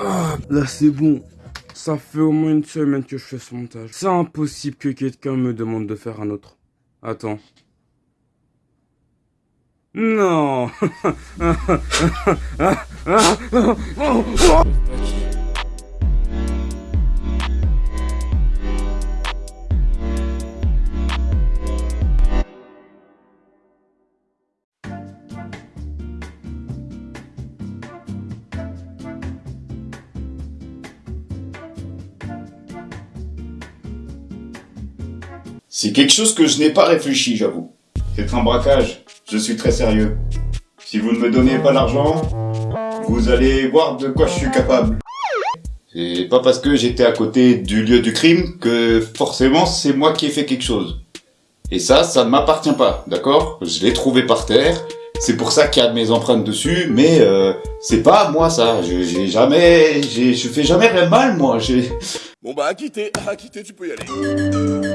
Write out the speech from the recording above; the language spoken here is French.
Ah, là c'est bon. Ça fait au moins une semaine que je fais ce montage. C'est impossible que quelqu'un me demande de faire un autre. Attends. Non C'est quelque chose que je n'ai pas réfléchi, j'avoue. C'est un braquage. Je suis très sérieux. Si vous ne me donnez pas l'argent, vous allez voir de quoi je suis capable. C'est pas parce que j'étais à côté du lieu du crime que forcément c'est moi qui ai fait quelque chose. Et ça, ça ne m'appartient pas, d'accord? Je l'ai trouvé par terre, c'est pour ça qu'il y a mes empreintes dessus, mais euh, c'est pas moi ça. Je- J'ai jamais, je fais jamais rien de mal moi. Bon bah à quitter, tu peux y aller.